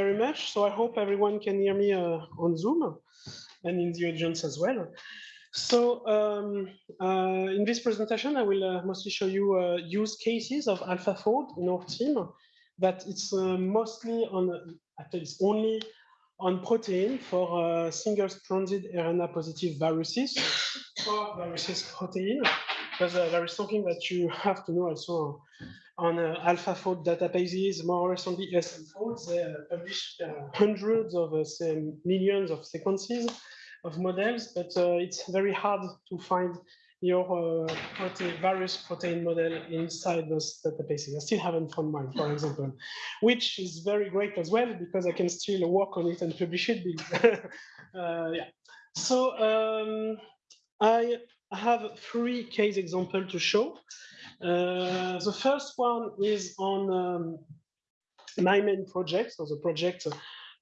very much. So I hope everyone can hear me uh, on Zoom and in the audience as well. So um, uh, in this presentation, I will uh, mostly show you uh, use cases of AlphaFold in our team, but it's uh, mostly on, actually it's only on protein for uh, single-stranded RNA positive viruses, for viruses protein, because there is something that you have to know also on uh, AlphaFold databases, more recently ESMFold, they uh, published uh, hundreds of uh, millions of sequences of models, but uh, it's very hard to find your uh, protein, virus protein model inside those databases. I still haven't found mine, for example, which is very great as well because I can still work on it and publish it. yeah. So um, I have three case examples to show. Uh, the first one is on um, my main project, so the project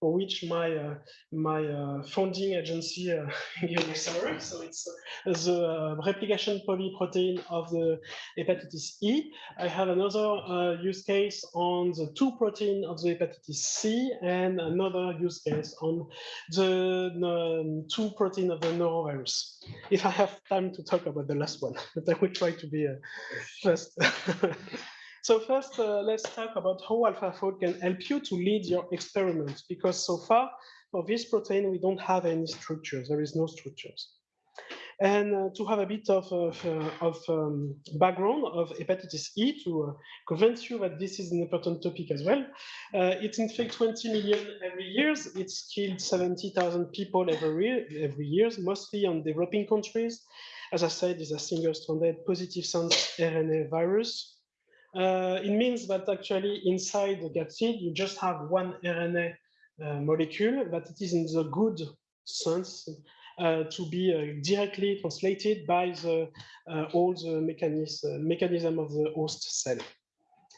for which my uh, my uh, funding agency uh, gave me salary. So it's uh, the replication polyprotein of the hepatitis E. I have another uh, use case on the two protein of the hepatitis C and another use case on the um, two protein of the norovirus. If I have time to talk about the last one, but I will try to be uh, first. So first, uh, let's talk about how AlphaFold can help you to lead your experiments, because so far, for this protein, we don't have any structures. There is no structures. And uh, to have a bit of, of, uh, of um, background of hepatitis E to uh, convince you that this is an important topic as well. Uh, it infects 20 million every year. It's killed 70,000 people every, every year, mostly on developing countries. As I said, it's a single-stranded positive sense RNA virus uh, it means that actually inside the capsid, you just have one RNA uh, molecule, but it is in the good sense uh, to be uh, directly translated by the uh, all the mechanism, uh, mechanism of the host cell.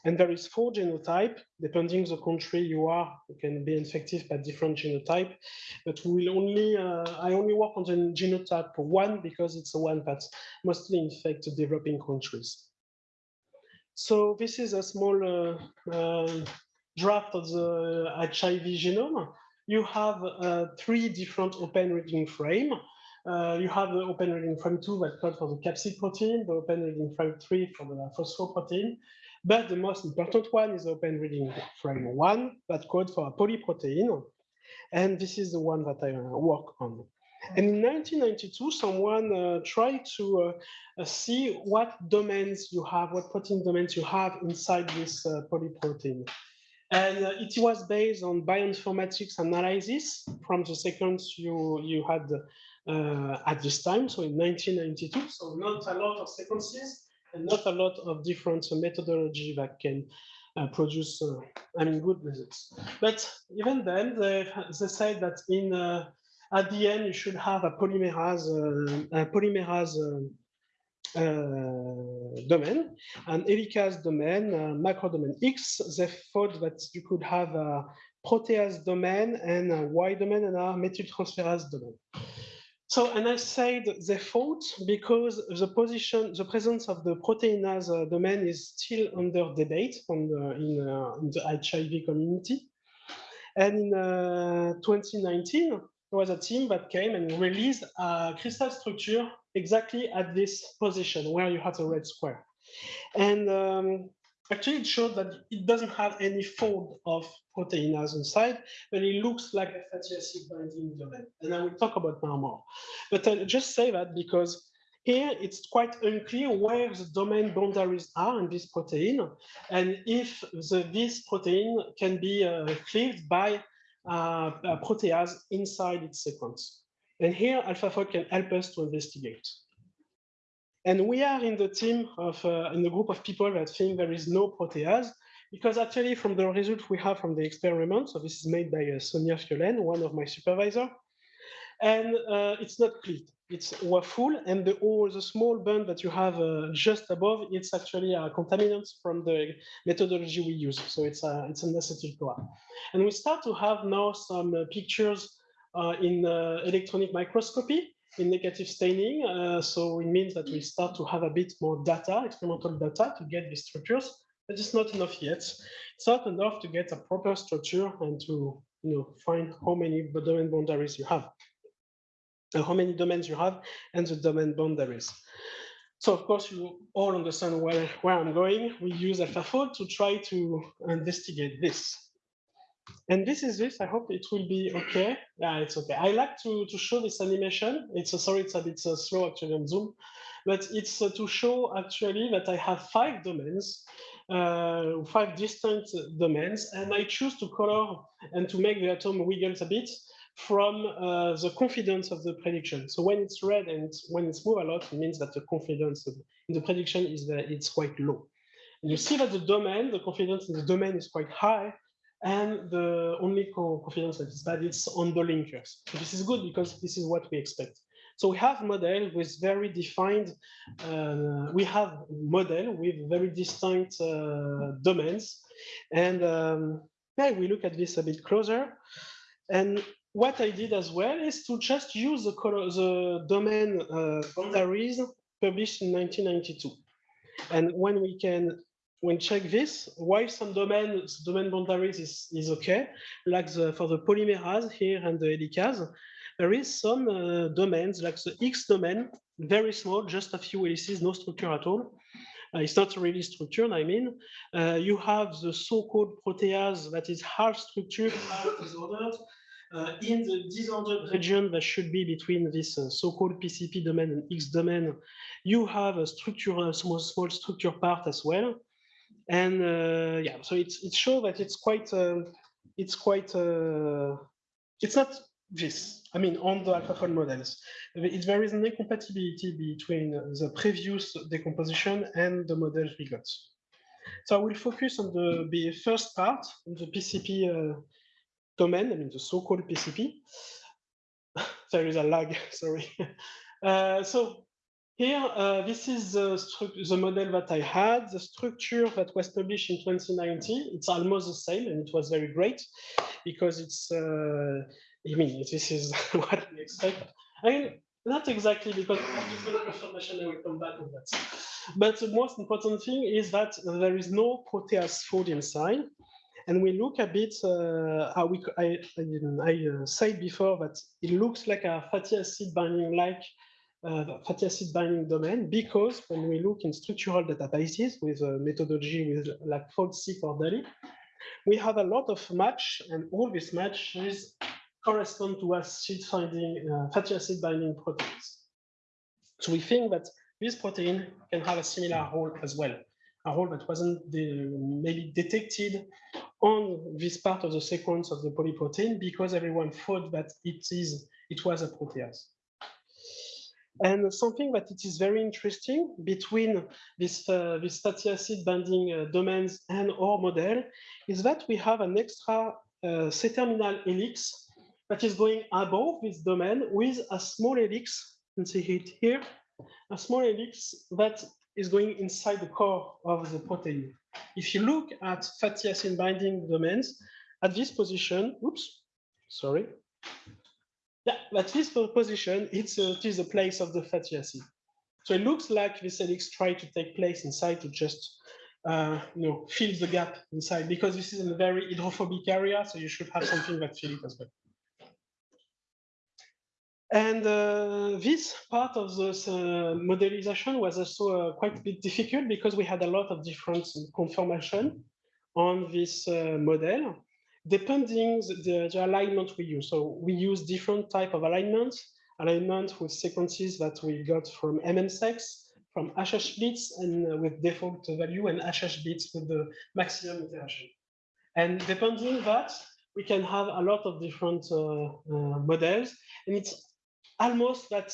And there is four genotype, depending the country you are, you can be infected by different genotype, but we will only, I only work on the genotype one because it's the one that mostly infects developing countries. So this is a small uh, uh, draft of the HIV genome. You have uh, three different open reading frame. Uh, you have the open reading frame two that code for the capsid protein, the open reading frame three for the phosphoprotein. But the most important one is open reading frame one that code for a polyprotein. And this is the one that I work on. And in 1992, someone uh, tried to uh, uh, see what domains you have, what protein domains you have inside this uh, polyprotein. And uh, it was based on bioinformatics analysis from the sequence you, you had uh, at this time, so in 1992. So not a lot of sequences and not a lot of different methodology that can produce, I mean, good results. But even then, they, they said that in at the end, you should have a polymerase, uh, a polymerase uh, uh, domain, an helicase domain, macro domain X. They thought that you could have a protease domain and a Y domain and a methyltransferase domain. So, and I said they thought because the position, the presence of the proteinase domain is still under debate the, in, uh, in the HIV community. And in uh, 2019, there was a team that came and released a crystal structure exactly at this position where you have a red square. And um, actually it showed that it doesn't have any fold of proteinase inside, but it looks like a fatty acid binding domain. And I will talk about now more. But I'll just say that because here it's quite unclear where the domain boundaries are in this protein, and if the, this protein can be uh, cleaved by protease inside its sequence. And here AlphaFold can help us to investigate. And we are in the team of, uh, in the group of people that think there is no protease, because actually from the results we have from the experiment, so this is made by uh, Sonia Fiolen, one of my supervisor, and uh, it's not clean. It's waffle, and the all the small band that you have uh, just above, it's actually a contaminant from the methodology we use. So it's a it's an acetyl CoA, and we start to have now some uh, pictures uh, in uh, electronic microscopy in negative staining. Uh, so it means that we start to have a bit more data, experimental data, to get these structures. But it's not enough yet. It's not enough to get a proper structure and to you know, find how many domain boundaries you have, uh, how many domains you have, and the domain boundaries. So of course, you all understand where, where I'm going. We use AlphaFold to try to investigate this. And this is this. I hope it will be okay. Yeah, it's okay. I like to, to show this animation. It's a, sorry, it's a bit uh, slow actually on Zoom, but it's uh, to show actually that I have five domains, uh, five distinct domains, and I choose to color and to make the atom wiggle a bit from uh, the confidence of the prediction. So when it's red and when it's move a lot, it means that the confidence in the prediction is that it's quite low. And you see that the domain, the confidence in the domain is quite high, and the only confidence that is bad is on the linkers. So this is good because this is what we expect. So we have model with very defined, uh, we have model with very distinct uh, domains. And um, yeah, we look at this a bit closer. And what I did as well is to just use the, color, the domain uh, boundaries published in 1992. And when we can when check this, why some domain domain boundaries is, is okay, like the, for the polymerase here and the helicase, there is some uh, domains like the X domain, very small, just a few helices, no structure at all. Uh, it's not really structured, I mean. Uh, you have the so-called protease that is half structured, half disordered. Uh, in the disordered region that should be between this uh, so-called PCP domain and X domain, you have a structure, a small, small structure part as well. And uh, yeah, so it's it shows that it's quite, uh, it's quite, uh, it's not this. I mean, on the AlphaFold models, it, there is an incompatibility between the previous decomposition and the models we got. So I will focus on the, the first part, the PCP domain, I mean the so-called PCP. there is a lag, sorry. Uh, so here, uh, this is the, the, model that I had, the structure that was published in 2019. It's almost the same, and it was very great because it's, uh, I mean, this is what we expect. I mean, not exactly because information, I will come back on that. But the most important thing is that there is no protease fold inside and we look a bit uh, how we I, I, I uh, said before that it looks like a fatty acid binding like uh, fatty acid binding domain because when we look in structural databases with a methodology with like FoldSeq or DALI, we have a lot of match and all these matches correspond to acid finding uh, fatty acid binding proteins. So we think that this protein can have a similar role as well a role that wasn't maybe detected on this part of the sequence of the polyprotein because everyone thought that it is it was a protease. And something that it is very interesting between this, uh, this fatty acid binding uh, domains and our model is that we have an extra uh, C-terminal helix that is going above this domain with a small helix, you can see it here, a small helix that is going inside the core of the protein. If you look at fatty acid binding domains, at this position, oops, sorry. Yeah, at this position, it's a, it is the place of the fatty acid. So it looks like this helix try to take place inside to just uh, you know, fill the gap inside because this is a very hydrophobic area, so you should have something that fill it as well. And uh, this part of this uh, modelization was also uh, quite a bit difficult because we had a lot of different confirmation on this uh, model, depending the, the, alignment we use. So we use different type of alignments, alignment with sequences that we got from MMSEX, from HH and uh, with default value and HH bits with the maximum iteration. And depending that, we can have a lot of different uh, models, and it's almost that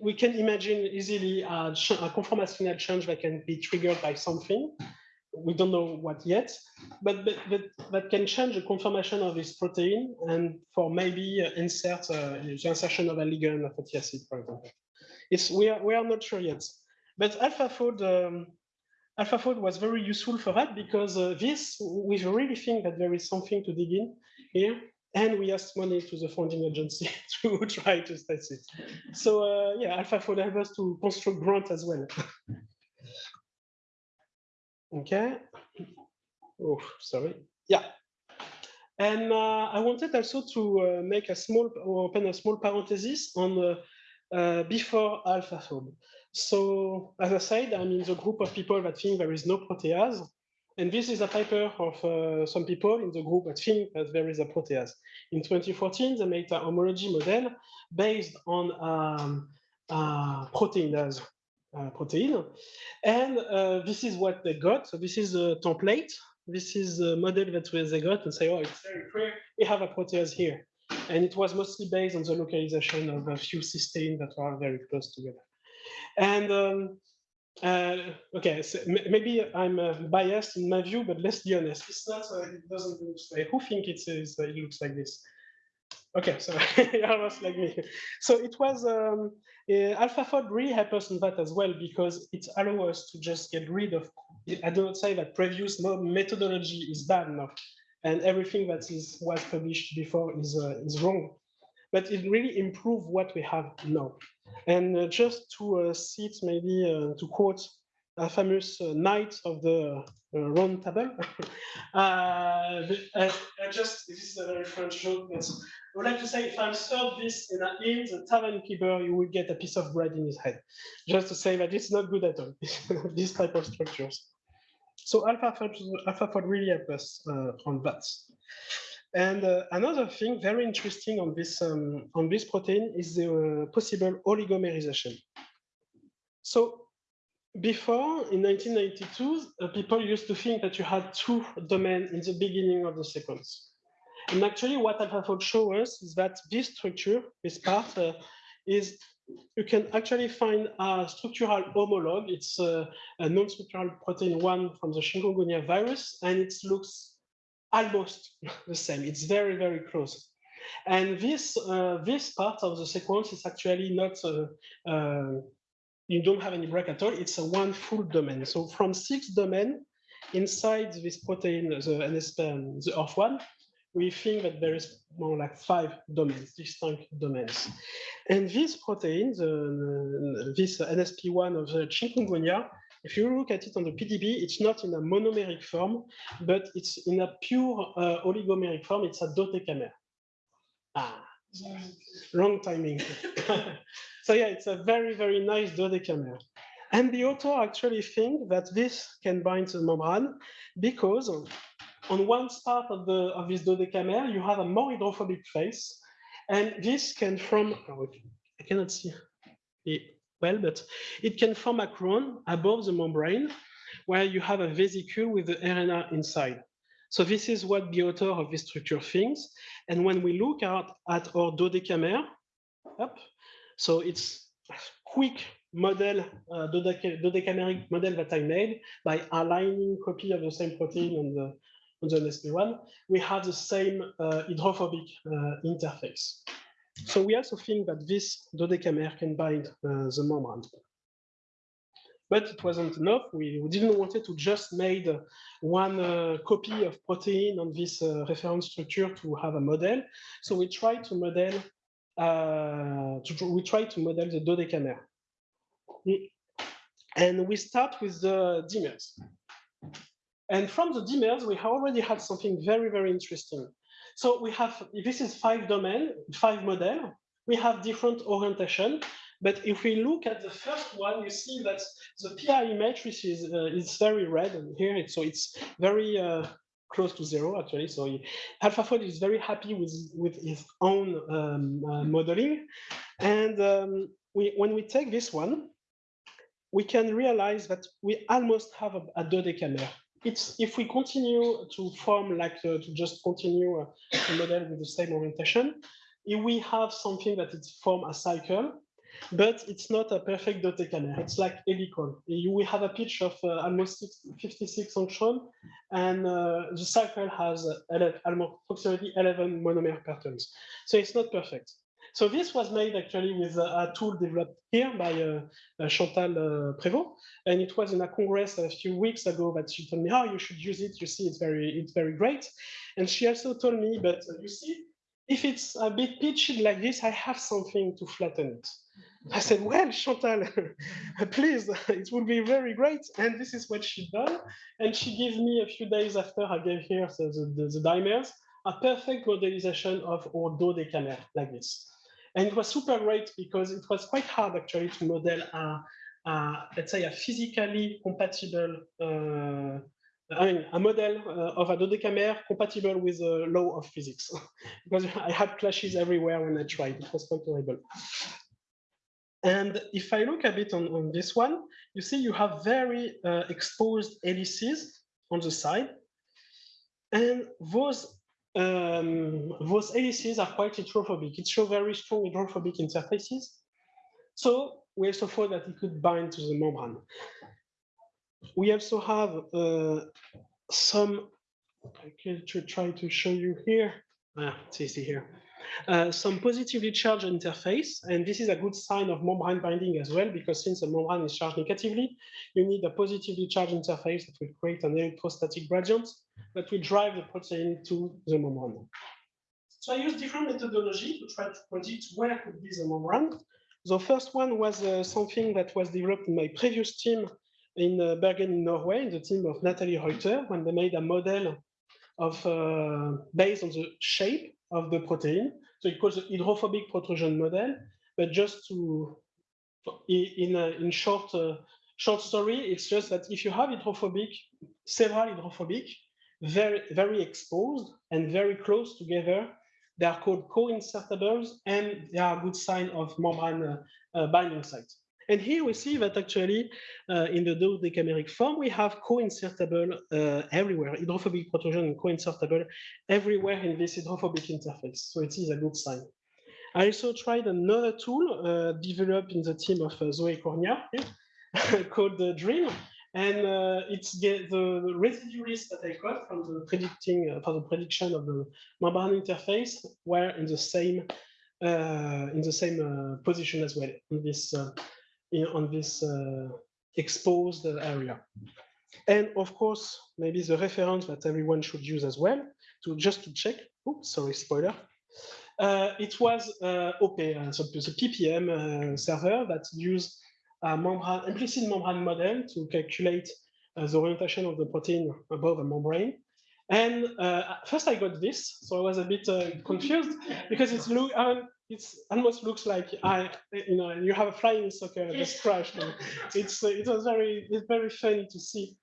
we can imagine easily a, a conformational change that can be triggered by something. We don't know what yet, but, but, but that can change the conformation of this protein and for maybe uh, insert uh, the insertion of a ligand of fatty acid, for example. It's, we, are, we are not sure yet. But AlphaFold, um, AlphaFold was very useful for that because uh, this, we really think that there is something to dig in here and we asked money to the funding agency to try to test it. So uh, yeah, AlphaFold help us to construct grant as well. okay. Oh, sorry. Yeah. And uh, I wanted also to uh, make a small, or open a small parenthesis on the uh, before AlphaFold. So as I said, I'm in the group of people that think there is no protease. And this is a paper of uh, some people in the group that think that there is a protease. In 2014, they made a homology model based on um, uh, proteinase uh, protein. And uh, this is what they got. So this is a template. This is a model that they got and say, oh, it's very clear. We have a protease here. And it was mostly based on the localization of a few cysteine that are very close together. And um, uh, okay, so maybe I'm uh, biased in my view, but let's be honest. It's not. Uh, it doesn't look like. Who think it is? It looks like this. Okay, so almost like me. So it was um, AlphaFold really helped us in that as well because it allows us to just get rid of. I do not say that previous methodology is bad enough, and everything that is was published before is uh, is wrong, but it really improved what we have now. And uh, just to uh, cite, maybe uh, to quote a famous knight of the round table, I just this is a very French joke, but I would like to say if I serve this in an inn, the tavern keeper, you will get a piece of bread in his head. Just to say that it's not good at all, this type of structures. So AlphaFold, AlphaFold really helps us uh, on that. And uh, another thing very interesting on this um, on this protein is the uh, possible oligomerization. So before, in 1992, uh, people used to think that you had two domains in the beginning of the sequence. And actually what AlphaFold shows us is that this structure, this part, uh, is you can actually find a structural homologue. It's uh, a non-structural protein one from the chikungunya virus, and it looks almost the same. It's very, very close. And this uh, this part of the sequence is actually not, uh, uh, you don't have any break at all. It's a one full domain. So from six domain inside this protein, the NSP, the ORF1, we think that there is more like five domains, distinct domains. And this protein, the, this NSP1 of the chikungunya, if you look at it on the PDB, it's not in a monomeric form, but it's in a pure uh, oligomeric form. It's a dodecamer. Ah, wrong timing. so yeah, it's a very, very nice dodecamer. And the author actually think that this can bind to the membrane because on one part of, the, of this dodecamer, you have a more hydrophobic face. And this can from, oh, I cannot see it well, but it can form a crown above the membrane where you have a vesicle with the RNA inside. So this is what the author of this structure thinks. And when we look at, at our dodecamer, up, so it's a quick model, uh, dodecameric model that I made by aligning copy of the same protein on the, on the NSP1, we have the same uh, hydrophobic uh, interface. So we also think that this dodecamer can bind uh, the membrane. But it wasn't enough. We, we didn't want to just make one uh, copy of protein on this uh, reference structure to have a model. So we tried to model uh, to, we tried to model the dodecamer. And we start with the dimers. And from the dimers, we already had something very, very interesting. So we have, this is five domain, five model. We have different orientation. But if we look at the first one, you see that the PI matrix is, uh, is very red and here. So it's very uh, close to zero actually. So AlphaFold is very happy with, with his own um, uh, modeling. And um, we, when we take this one, we can realize that we almost have a, a dodecamer it's if we continue to form like uh, to just continue uh, a model with the same orientation, if we have something that it's form a cycle, but it's not a perfect dodecamer. It's like helical. You will have a pitch of uh, almost 56 angstrom, and uh, the cycle has uh, almost approximately 11 monomer patterns. So it's not perfect. So this was made actually with a, tool developed here by uh, uh, Chantal uh, Prévost, and it was in a congress a few weeks ago that she told me, "Oh, you should use it. You see, it's very, it's very great." And she also told me, "But you see, if it's a bit pitched like this, I have something to flatten it." I said, well, Chantal, please, it will be very great. And this is what she done. And she gave me a few days after I gave her the, the, the dimers a perfect modelization of our dodecamer like this. And it was super great because it was quite hard actually to model a, a let's say a physically compatible, uh, I mean, a model uh, of a dodecamer compatible with the law of physics because I had clashes everywhere when I tried. It was quite horrible. And if I look a bit on, on this one, you see you have very uh, exposed helices on the side. And those um, those helices are quite hydrophobic. It shows very strong hydrophobic interfaces. So we also thought that it could bind to the membrane. We also have uh, some, I can try to show you here. Ah, it's easy here. Uh, some positively charged interface, and this is a good sign of membrane binding as well, because since the membrane is charged negatively, you need a positively charged interface that will create an electrostatic gradient that will drive the protein to the membrane. So I used different methodology to try to predict where could be the membrane. The first one was uh, something that was developed in my previous team in uh, Bergen in Norway, in the team of Natalie Reuter, when they made a model of uh, based on the shape of the protein. So it calls the hydrophobic protrusion model. But just to, in a, in short uh, short story, it's just that if you have hydrophobic, several hydrophobic, very very exposed and very close together, they are called co-insertables, and they are a good sign of membrane uh, uh, binding site. And here we see that actually uh, in the dodecameric form, we have co-insertable uh, everywhere, hydrophobic protrusion and co-insertable everywhere in this hydrophobic interface. So it is a good sign. I also tried another tool uh, developed in the team of uh, Zoe Cornia called the Dream. And uh, it's the, the residue list that I got from the predicting uh, for the prediction of the membrane interface were in the same in the same position as well in this in, on this uh, exposed area. And of course, maybe the reference that everyone should use as well, to just to check, oops, sorry, spoiler. Uh, it was uh, OP, uh, so the PPM uh, server that used a membrane, implicit membrane model to calculate uh, the orientation of the protein above the membrane. And first I got this, so I was a bit confused because it's look, it's almost looks like I, you know, you have a flying soccer just crashed. it's uh, it was very it's very funny to see,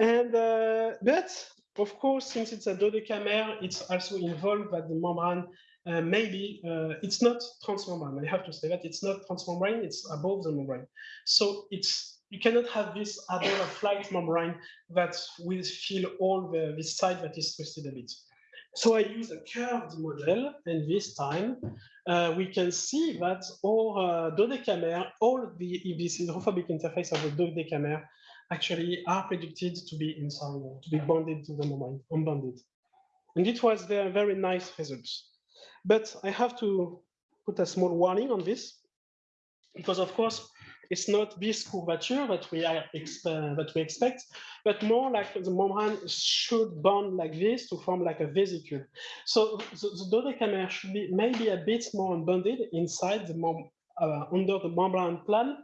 and uh, but of course since it's a dodecamer, it's also involved that the membrane uh, maybe uh, it's not transmembrane. I have to say that it's not transmembrane; it's above the membrane. So it's you cannot have this other flight membrane that will fill all the this side that is twisted a bit. So I use a curved model, and this time uh, we can see that all uh, dodecamer, all the this hydrophobic interface of the dodecamer actually are predicted to be inside, to be bonded to the membrane, unbonded. And it was very, very nice results. But I have to put a small warning on this, because of course, it's not this curvature that we are uh, that we expect, but more like the membrane should bond like this to form like a vesicle. So the, the dodecamer should be maybe a bit more unbonded inside the uh, under the membrane plan,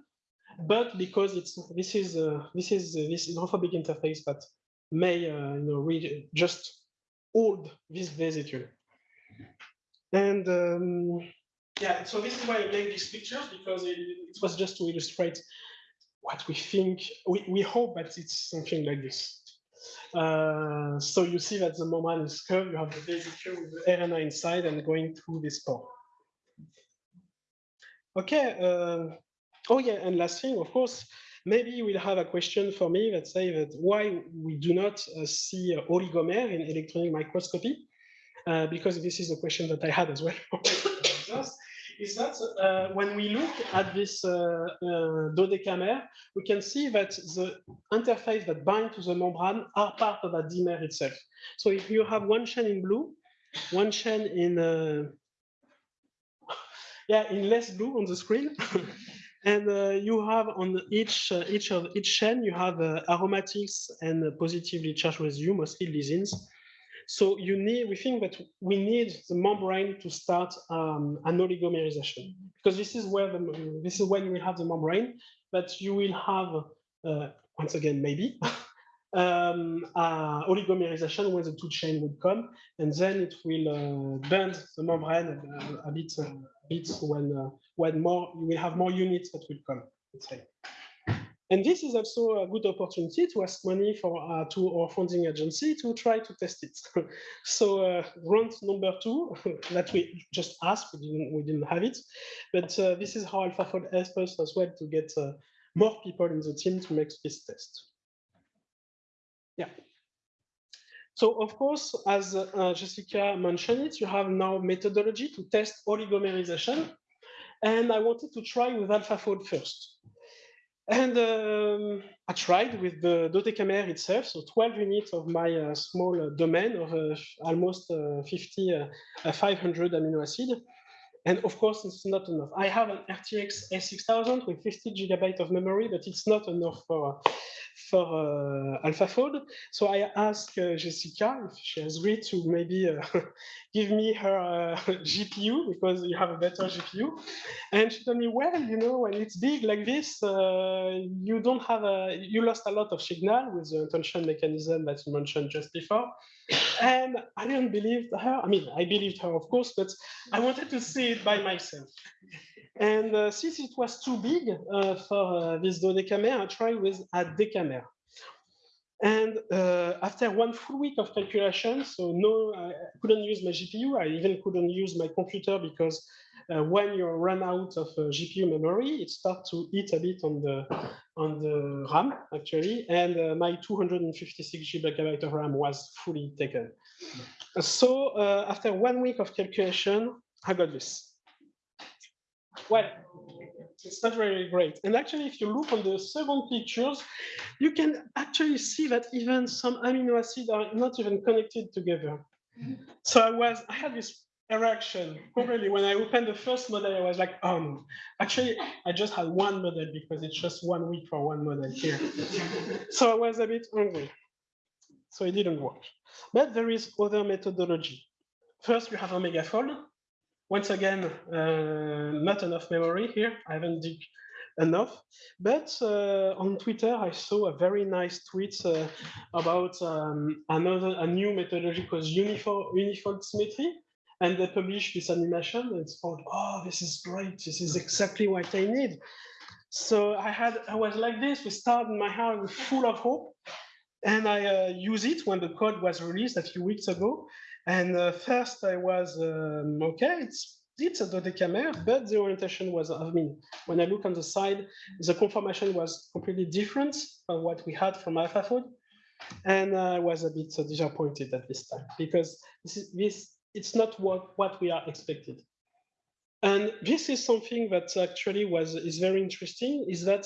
but because it's this is uh, this is uh, this hydrophobic interface that may uh, you know read, just hold this vesicle. And um, yeah, so this is why I made these pictures because it, it was just to illustrate what we think. We, we hope that it's something like this. Uh, so you see that the membrane is curved, you have the vesicle with the RNA inside and going through this pore. Okay, uh, oh yeah, and last thing, of course, maybe you will have a question for me that say that why we do not uh, see oligomer in electron microscopy, uh, because this is a question that I had as well. is that uh, when we look at this uh, uh, dodecamer, we can see that the interface that bind to the membrane are part of a dimer itself. So if you have one chain in blue, one chain in uh, yeah in less blue on the screen, and uh, you have on each uh, each of each chain you have aromatics and positively charged residue, mostly lysines. So you need, we think that we need the membrane to start um, an oligomerization because this is where the, this is when we have the membrane, but you will have, uh, once again, maybe um, uh, oligomerization when the two chain would come, and then it will uh, bend the membrane a, a bit, uh, a bit when uh, when more you will have more units that will come. Let's say. And this is also a good opportunity to ask money for uh, to our funding agency to try to test it. so uh, round number two that we just asked, we didn't, we didn't have it, but uh, this is how AlphaFold helps us as well to get uh, more people in the team to make this test. Yeah. So of course, as uh, Jessica mentioned it, you have now methodology to test oligomerization. And I wanted to try with AlphaFold first. And um, I tried with the Dodecamer itself, so 12 units of my uh, small uh, domain of uh, almost uh, 50, uh, 500 amino acid. And of course, it's not enough. I have an RTX A6000 with 50 gigabytes of memory, but it's not enough for for uh, AlphaFold. So I asked uh, Jessica if she has agreed to maybe uh, give me her GPU because you have a better GPU. And she told me, well, you know, when it's big like this, you don't have a, you lost a lot of signal with the attention mechanism that you mentioned just before. And I didn't believe her. I mean, I believed her, of course, but I wanted to see it by myself. And uh, since it was too big uh, for uh, this dodecamer, I tried with a decamer. And uh, after one full week of calculation, so no, I couldn't use my GPU. I even couldn't use my computer because uh, when you run out of GPU memory, it starts to eat a bit on the on the RAM actually, and my 256 gigabyte of RAM was fully taken. So after one week of calculation, I got this well, it's not very great. And actually, if you look on the second pictures, you can actually see that even some amino acids are not even connected together. So I was, I had this erection. Probably when I opened the first model, I was like, oh no. Actually, I just had one model because it's just one week for one model here. so I was a bit hungry. So it didn't work. But there is other methodology. First, you have OmegaFold. Once again, uh, not enough memory here. I haven't dig enough. But uh, on Twitter, I saw a very nice tweet uh, about um, another a new methodology called unifold symmetry. And they published this animation. It's called, oh, this is great. This is exactly what I need. So I had, I was like this. We started my heart full of hope. And I uh, use it when the code was released a few weeks ago. And uh, first I was, um, okay, it's, it's a dodecamer, but the orientation was, I mean, when I look on the side, the conformation was completely different from what we had from AlphaFold. And I was a bit disappointed at this time because this, is, this it's not what, what we are expected. And this is something that actually was is very interesting, is that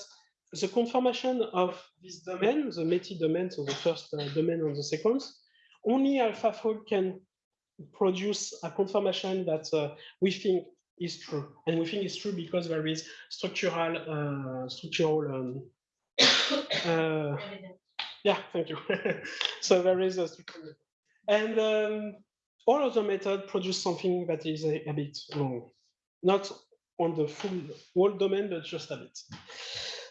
the conformation of this domain, the METI domain, so the first uh, domain on the sequence, only AlphaFold can produce a confirmation that uh, we think is true. And we think it's true because there is structural, uh, structural, um, uh, yeah, thank you. so there is a structural, and um, all of the method produce something that is a, a, bit wrong, not on the full whole domain, but just a bit.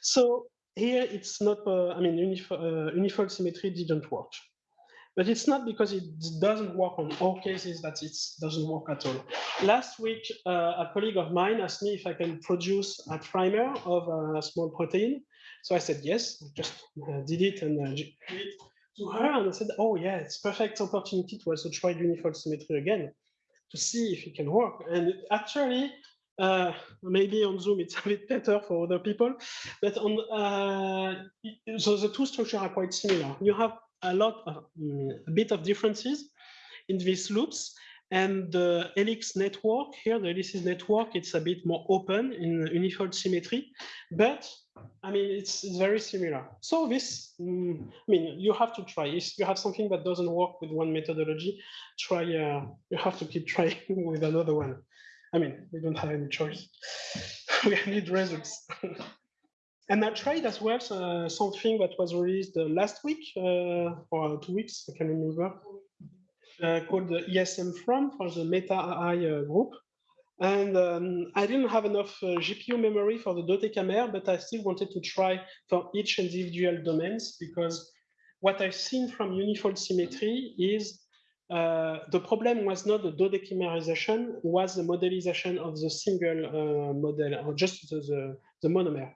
So here it's not, uh, I mean, uh, unifold symmetry didn't work. But it's not because it doesn't work on all cases that it doesn't work at all. Last week, uh, a colleague of mine asked me if I can produce a primer of a small protein. So I said yes, just uh, did it and uh, it to her and I said, oh yeah, it's perfect opportunity to also try unifold symmetry again to see if it can work. And actually, uh, maybe on Zoom it's a bit better for other people, but on uh, so the two structures are quite similar. You have a lot of mm, a bit of differences in these loops. And the helix network here the helices network it's a bit more open in unifold symmetry but i mean it's, it's very similar. So this mm, i mean you have to try. If you have something that doesn't work with one methodology try uh, you have to keep trying with another one. I mean we don't have any choice. We need results And I tried as well uh, something that was released uh, last week uh, or two weeks, I can remember, uh, called the ESM from for the Meta AI uh, group. And um, I didn't have enough uh, GPU memory for the Dodecamer, but I still wanted to try for each individual domains because what I've seen from unifold symmetry is the problem was not the dodechimerization, was the modelization of the single model, or just the, the, the, monomer.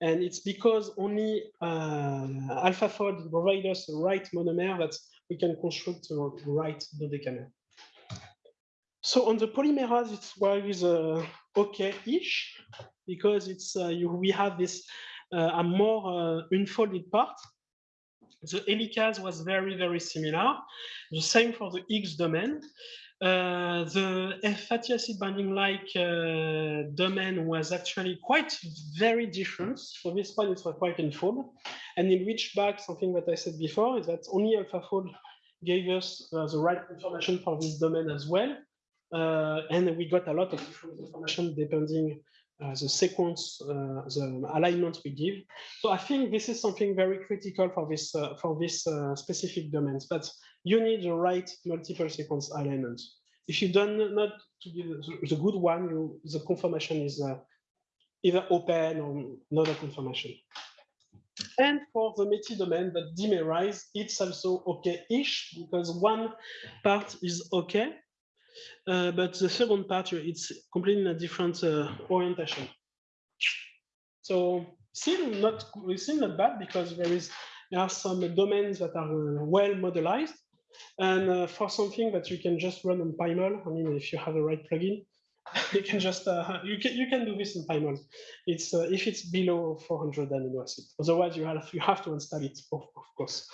And it's because only uh, AlphaFold provides us the right monomer that we can construct the right dodecamer. So on the polymerase, it was uh, okay-ish because it's uh, you, we have this uh, a more uh, unfolded part the helicase was very, very similar. The same for the Higgs domain. Uh, the fatty acid binding like uh, domain was actually quite very different. For this one, it was quite unfold. And in which back, something that I said before is that only AlphaFold gave us uh, the right information for this domain as well. Uh, and we got a lot of different information depending uh, the sequence, uh, the alignment we give. So I think this is something very critical for this uh, for this specific domains. But you need the right multiple sequence alignment. If you don't not to give the, good one, you, the confirmation is either open or not a confirmation. And for the METI domain that dimerize, it's also okay-ish because one part is okay, uh, but the second part, it's completely a different uh, orientation. So still not, still not bad because there is there are some domains that are uh, well modelized. And uh, for something that you can just run on PyMol, I mean, if you have the right plugin, you can just uh, you can you can do this in PyMol. It's uh, if it's below 400 amino acid. Otherwise, you have you have to install it, of, of course.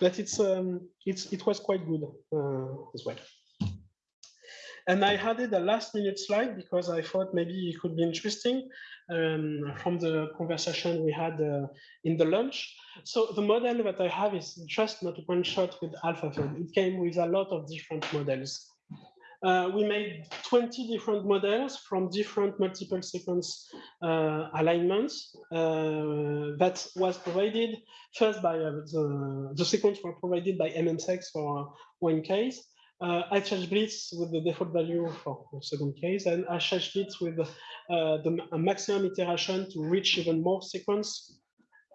But it's um it's it was quite good as well. And I added a last minute slide because I thought maybe it could be interesting um, from the conversation we had uh, in the lunch. So the model that I have is just not one shot with AlphaFold. It came with a lot of different models. Uh, we made 20 different models from different multiple sequence uh, alignments uh, that was provided first by uh, the, the sequence were provided by MMSEX for one case uh, HH Blitz with the default value for the second case, and HH Blitz with uh, the maximum iteration to reach even more sequence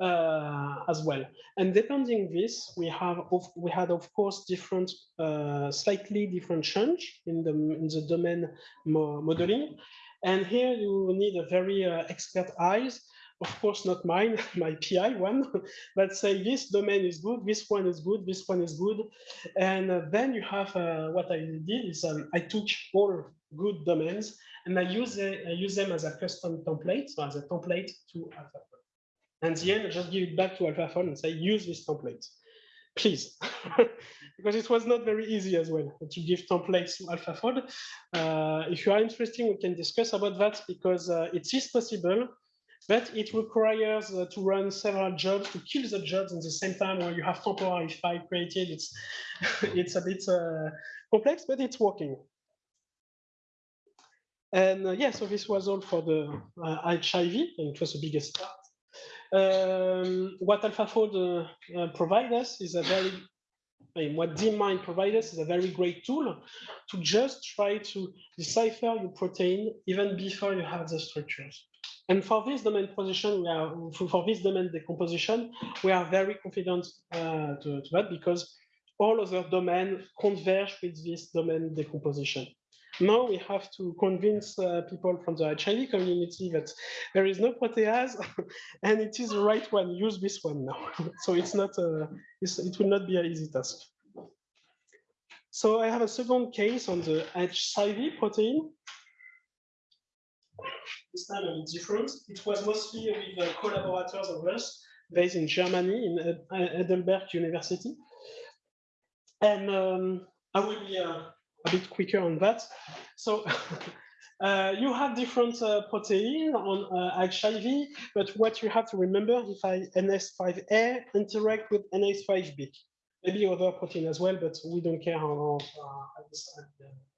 uh, as well. And depending this, we have of, we had of course different, uh, slightly different change in the in the domain mo modeling. And here you need a very uh, expert eyes of course not mine, my PI one, but say this domain is good, this one is good, this one is good. And uh, then you have uh, what I did is um, I took all good domains and I use, uh, I use them as a custom template, so as a template to AlphaFold. And the end, I just give it back to AlphaFold and say, use this template, please. because it was not very easy as well to give templates to AlphaFold. Uh, if you are interested, we can discuss about that because uh, it is possible but it requires uh, to run several jobs to kill the jobs at the same time where you have temporary file created. It's it's a bit uh, complex, but it's working. And uh, yeah, so this was all for the HIV, uh, and it was the biggest part. Um, what AlphaFold uh, uh, provides us is a very I mean, what DeepMind provides us is a very great tool to just try to decipher your protein even before you have the structures. And for this domain position, we are for this domain decomposition, we are very confident uh, to, to, that because all other domains converge with this domain decomposition. Now we have to convince uh, people from the HIV community that there is no protease and it is the right one. Use this one now. so it's not a, it's, it will not be an easy task. So I have a second case on the HIV protein this time a bit different. It was mostly with uh, collaborators of us based in Germany, in Heidelberg University. And um, I will be uh, a bit quicker on that. So uh, you have different uh, protein on HIV, uh, but what you have to remember if I NS5A interact with NS5B, maybe other protein as well, but we don't care how, uh, now.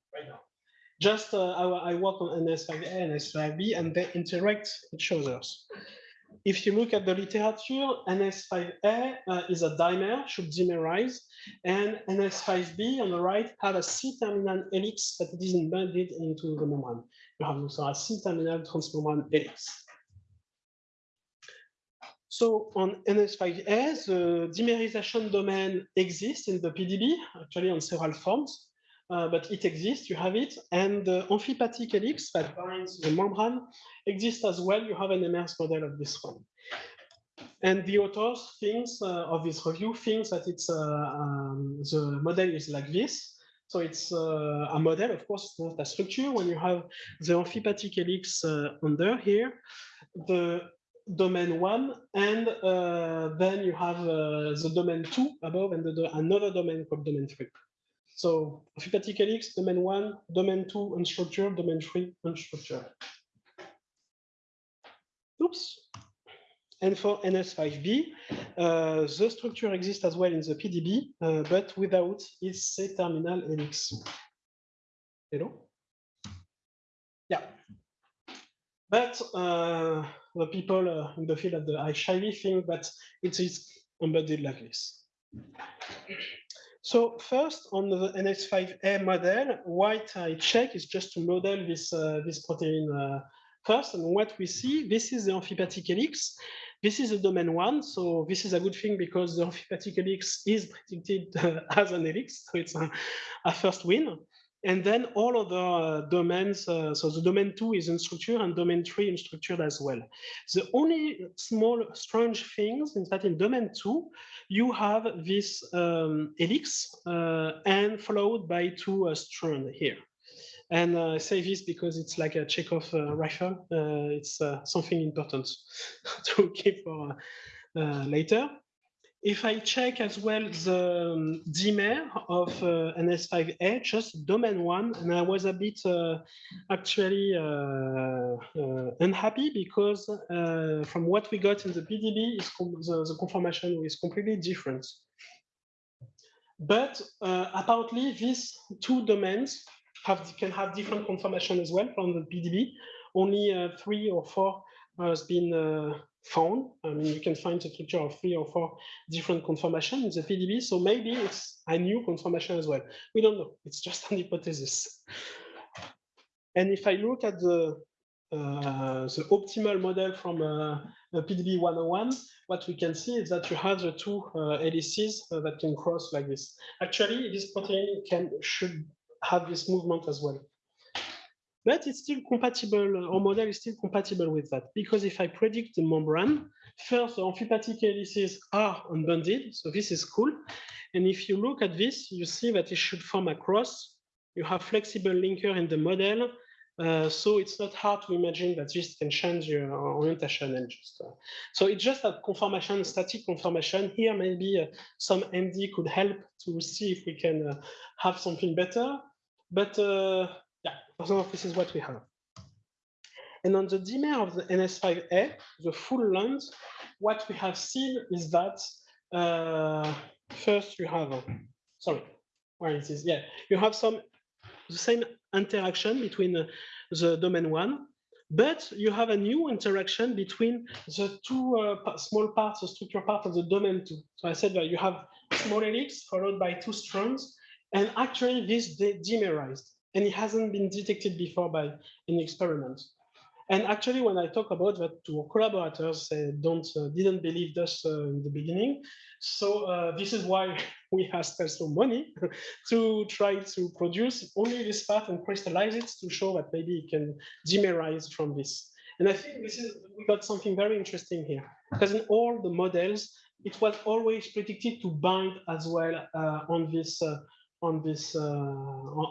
Just uh, I, I, work on NS5A and NS5B, and they interact each other. If you look at the literature, NS5A uh, is a dimer, should dimerize, and NS5B on the right have a C-terminal helix that is embedded into the membrane. You have also a C-terminal transmembrane helix. So on NS5A, the dimerization domain exists in the PDB, actually on several forms, uh, but it exists, you have it. And the amphipathic helix that binds the membrane exists as well. You have an MRS model of this one. And the authors thinks uh, of this review thinks that it's uh, um, the model is like this. So it's uh, a model, of course, not a structure. When you have the amphipathic helix uh, under here, the domain one, and uh, then you have uh, the domain two above and the, another domain called domain three. So amphipathic helix, domain one, domain two, unstructured, domain three, unstructured. Oops. And for NS5B, uh, the structure exists as well in the PDB, uh, but without its C-terminal helix. Hello? Yeah. But uh, the people uh, in the field of the HCV think that it is embedded like this. So first on the NS5A model, what I check is just to model this, uh, this protein uh, first. And what we see, this is the amphipathic helix. This is a domain one, so this is a good thing because the amphipathic helix is predicted uh, as an helix, so it's a, a first win. And then all other uh, domains, uh, so the domain two is unstructured and domain three unstructured as well. The only small strange things is that in domain two, you have this um, helix uh, and followed by two uh, strands here. And uh, I say this because it's like a Chekhov uh, rifle. it's something important to keep for later if I check as well the um, of uh, NS5A, just domain one, and I was a bit uh, actually uh, uh unhappy because uh, from what we got in the PDB, the, the, conformation is completely different. But uh, apparently, these two domains have, can have different conformation as well from the PDB. Only three or four has been found. I mean, you can find the structure of three or four different conformations in the PDB. So maybe it's a new conformation as well. We don't know. It's just an hypothesis. And if I look at the uh, the optimal model from uh, PDB 101, what we can see is that you have the two uh, helices uh, that can cross like this. Actually, this protein can should have this movement as well but it's still compatible, our model is still compatible with that, because if I predict the membrane, first the amphipathic helices are unbonded, so this is cool. And if you look at this, you see that it should form a cross. You have flexible linker in the model, uh, so it's not hard to imagine that this can change your orientation and just. Uh, so it's just a conformation, static conformation. Here, maybe uh, some MD could help to see if we can uh, have something better. But uh, so this is what we have. And on the dimer of the NS5A, the full length, what we have seen is that uh, first you have, sorry, where is, yeah, you have some the same interaction between uh, the domain one, but you have a new interaction between the two uh, small parts, the structure part of the domain two. So I said that you have small helix followed by two strands, and actually this dimerized and it hasn't been detected before by any experiment. And actually, when I talk about that to our collaborators, they don't uh, didn't believe us uh, in the beginning. So uh, this is why we asked also money to try to produce only this part and crystallize it to show that maybe it can dimerize from this. And I think this is we got something very interesting here because in all the models, it was always predicted to bind as well uh, on this uh, on this uh,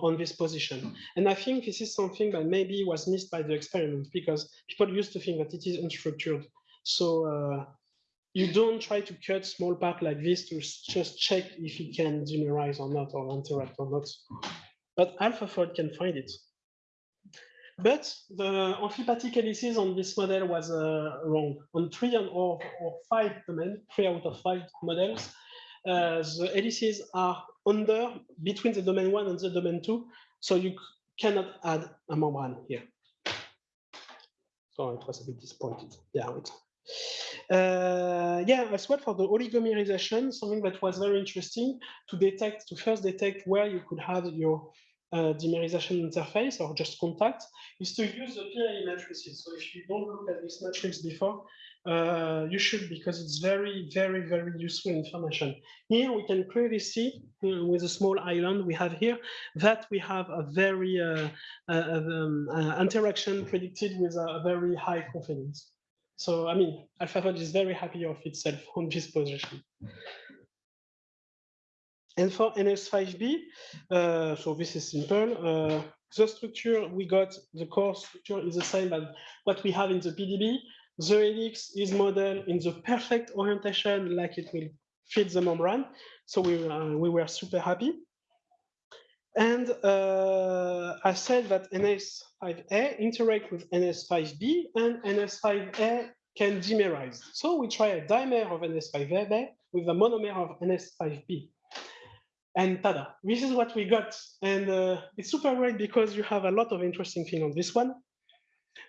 on this position. And I think this is something that maybe was missed by the experiment because people used to think that it is unstructured. So uh, you don't try to cut small part like this to just check if it can dimerize or not or interact or not. But AlphaFold can find it. But the amphipathic helices on this model was uh, wrong. On three and or, or five three out of five models, the helices are under between the domain one and the domain two, so you cannot add a membrane here. So it was a bit disappointed. Yeah, uh, yeah, as well for the oligomerization, something that was very interesting to detect, to first detect where you could have your uh, dimerization interface or just contact is to use the PAE matrices. So if you don't look at this matrix before, uh, you should because it's very, very, very useful information. Here we can clearly see uh, with a small island we have here that we have a very uh, uh um, uh, interaction predicted with a very high confidence. So, I mean, AlphaFold is very happy of itself on this position. And for NS5B, uh, so this is simple. The structure we got, the core structure is the same as what we have in the PDB. The helix is modeled in the perfect orientation like it will fit the membrane. So we, uh, we were super happy. And uh, I said that NS5A interact with NS5B and NS5A can dimerize. So we try a dimer of NS5A with a monomer of NS5B. And tada, this is what we got. And uh, it's super great because you have a lot of interesting things on this one.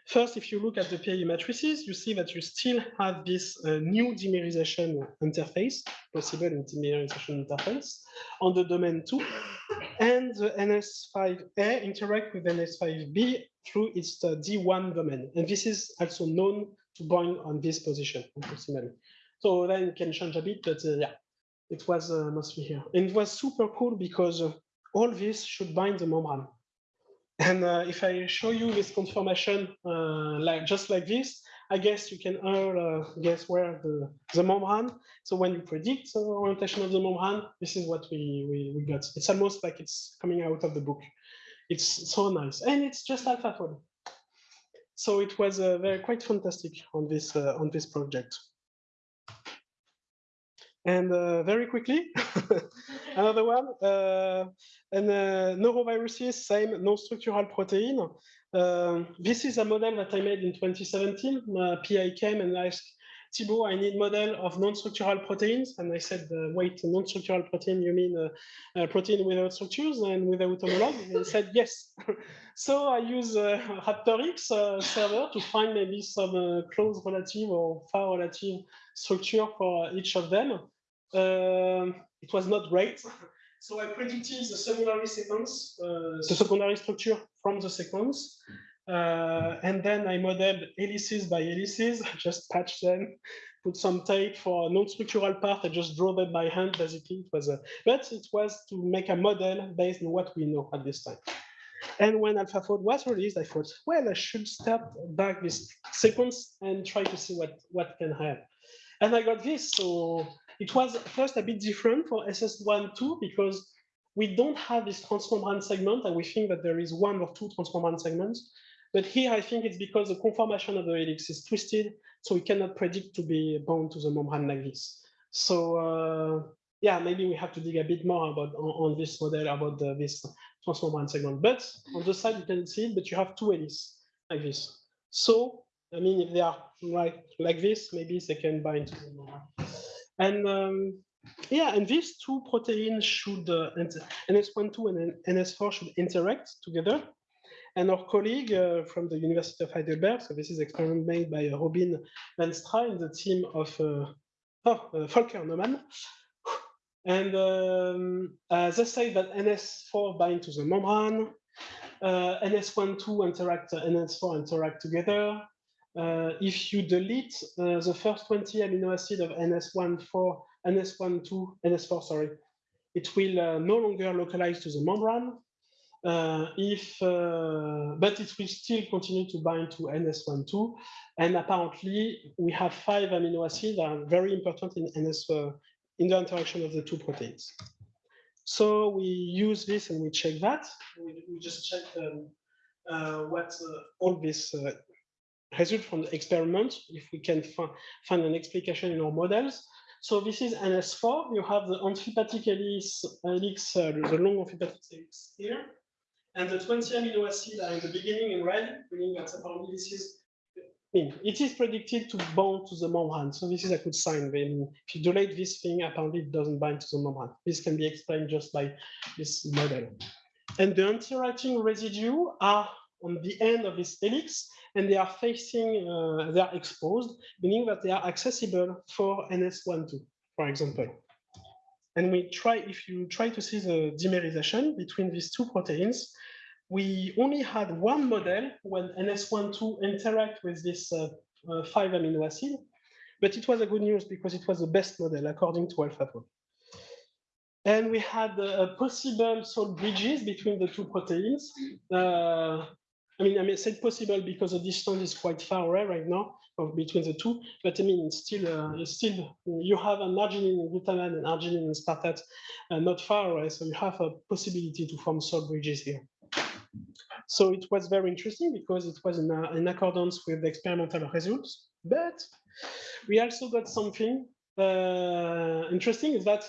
First, if you look at the PAE matrices, you see that you still have this uh, new dimerization interface, possible dimerization interface, on the domain 2. And the NS5A interact with NS5B through its uh, D1 domain. And this is also known to bind on this position, approximately. So then you can change a bit, but uh, yeah, it was uh, mostly here. And it was super cool because uh, all this should bind the membrane. And uh, if I show you this conformation, uh, like just like this, I guess you can all uh, guess where the, the membrane. So when you predict the orientation of the membrane, this is what we, we, we got. It's almost like it's coming out of the book. It's so nice. And it's just AlphaFold. So it was uh, very quite fantastic on this on this project. And uh, very quickly, another one, uh, and uh, noroviruses, same non-structural protein. Uh, this is a model that I made in 2017. My PI came and asked, Thibault, I need model of non-structural proteins. And I said, uh, wait, non-structural protein, you mean uh, a protein without structures and without homolog? And he said, yes. so I use uh, RaptorX uh, server to find maybe some uh, close relative or far relative structure for each of them. Um, it was not great. So I predicted the secondary sequence, uh, the secondary structure from the sequence. Uh, and then I modeled helices by helices, just patch them, put some tape for non-structural part. I just draw them by hand, basically. It was a, but it was to make a model based on what we know at this time. And when AlphaFold was released, I thought, well, I should step back this sequence and try to see what, what can have. And I got this. So it was first a bit different for SS1, 2 because we don't have this transmembrane segment and we think that there is one or two transmembrane segments. But here I think it's because the conformation of the helix is twisted, so we cannot predict to be bound to the membrane like this. So uh, yeah, maybe we have to dig a bit more about on, on this model about the, this transmembrane segment. But on the side you can see it, but you have two helices like this. So I mean, if they are like like this, maybe they can bind to the membrane. And um, yeah, and these two proteins should, uh, NS12 and NS4 should interact together. And our colleague uh, from the University of Heidelberg, so this is experiment made by uh, Robin Venstra and the team of uh, oh, uh, Volker Neumann. And um, uh, they say that NS4 bind to the membrane, NS12 interact, NS4 interact together, if you delete uh, the first 20 amino acid of NS14, NS12, NS4, sorry, it will uh, no longer localize to the membrane. Uh, if, uh, but it will still continue to bind to NS12. And apparently, we have five amino acids that are very important in NS uh, in the interaction of the two proteins. So we use this and we check that. We, we just check um, what all this result from the experiment, if we can find an explication in our models. So this is NS4. You have the amphipathic helix, helix uh, the long amphipathic helix here. And the 20 amino acids are in the beginning in red, meaning that apparently this is it is predicted to bond to the membrane. So this is a good sign. When if you delete this thing, apparently it doesn't bind to the membrane. This can be explained just by this model. And the interacting residue are on the end of this helix, and they are facing, uh, they are exposed, meaning that they are accessible for NS12, for example. and we try, if you try to see the dimerization between these two proteins, we only had one model when NS12 interact with this uh, uh, five amino acid, but it was a good news because it was the best model according to AlphaFold. And we had uh, possible salt bridges between the two proteins. Uh, I mean, I mean, say possible because the distance is quite far away right now between the two. But I mean, still, uh, still, you have an arginine and glutamate and arginine and aspartate uh, not far away, so you have a possibility to form salt bridges here. So it was very interesting because it was in, uh, in accordance with the experimental results. But we also got something uh, interesting is that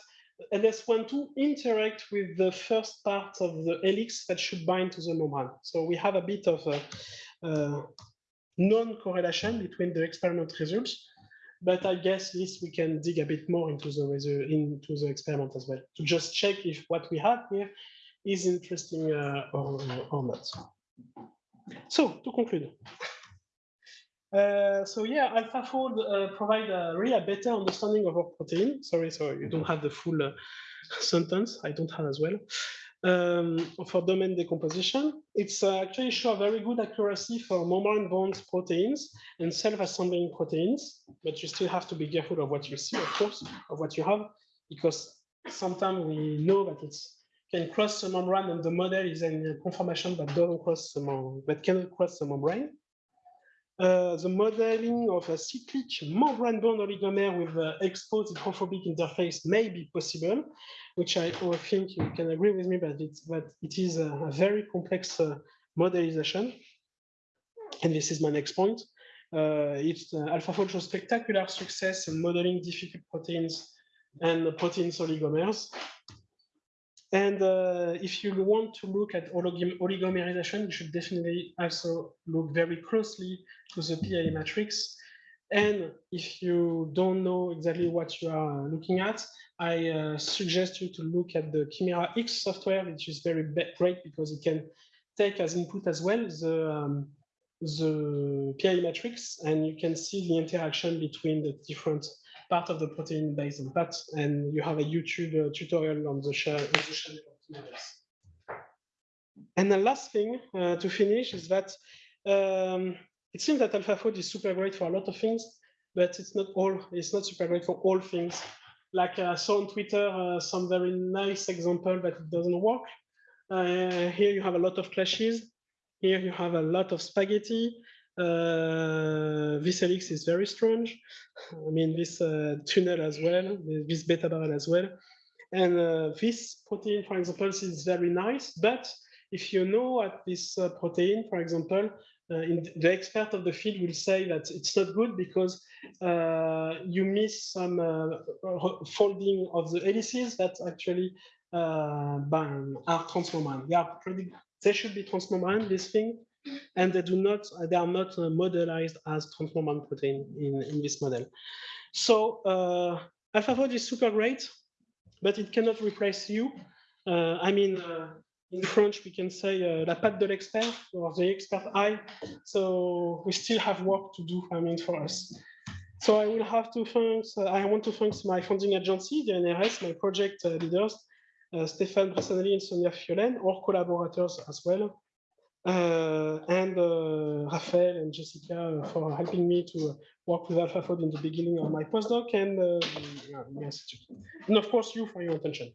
NS12 interact with the first part of the helix that should bind to the membrane. So we have a bit of a, a non-correlation between the experiment results, but I guess this we can dig a bit more into the into the experiment as well to just check if what we have here is interesting uh, or, or not. So to conclude, uh, so yeah, AlphaFold uh, provide a really a better understanding of our protein. Sorry, so you don't have the full uh, sentence. I don't have as well. Um, for domain decomposition, it's uh, actually show very good accuracy for membrane-bound proteins and self-assembling proteins, but you still have to be careful of what you see, of course, of what you have, because sometimes we know that it can cross the membrane and the model is in conformation but doesn't cross the membrane, but cannot cross the membrane. Uh, the modeling of a cyclic membrane-bound oligomer with uh, exposed hydrophobic interface may be possible, which I, I, think you can agree with me, but, it's, but it is a, a very complex uh, modelization. And this is my next point. Uh, it's uh, AlphaFold shows spectacular success in modeling difficult proteins and proteins oligomers. And uh, if you want to look at oligomerization, you should definitely also look very closely to the PAE matrix. And if you don't know exactly what you are looking at, I uh, suggest you to look at the ChimeraX software, which is very great because it can take as input as well the, um, the PAE matrix, and you can see the interaction between the different part of the protein based on that. And you have a YouTube uh, tutorial on the share. And the last thing uh, to finish is that um, it seems that AlphaFold is super great for a lot of things, but it's not all. It's not super great for all things. Like uh, I saw on Twitter uh, some very nice example that it doesn't work. Uh, here you have a lot of clashes. Here you have a lot of spaghetti. Uh, this helix is very strange. I mean, this uh, tunnel as well, this beta barrel as well. And uh, this protein, for example, is very nice. But if you know at this uh, protein, for example, uh, the expert of the field will say that it's not good because uh, you miss some folding of the helices that actually are transmembrane. They, are they should be transmembrane, this thing, and they do not, they are not uh, modelized as transmembrane protein in, in this model. So uh, AlphaFold is super great, but it cannot replace you. Uh, I mean, uh, in French, we can say uh, la patte de l'expert or the expert eye. So we still have work to do, I mean, for us. So I will have to thank, uh, I want to thank my funding agency, the NRS, my project leaders, Stéphane Bressanelli and Sonia Fieulaine, our collaborators as well. Uh, and uh, Raphael and Jessica uh, for helping me to work with AlphaFold in the beginning of my postdoc, and and of course you for your attention.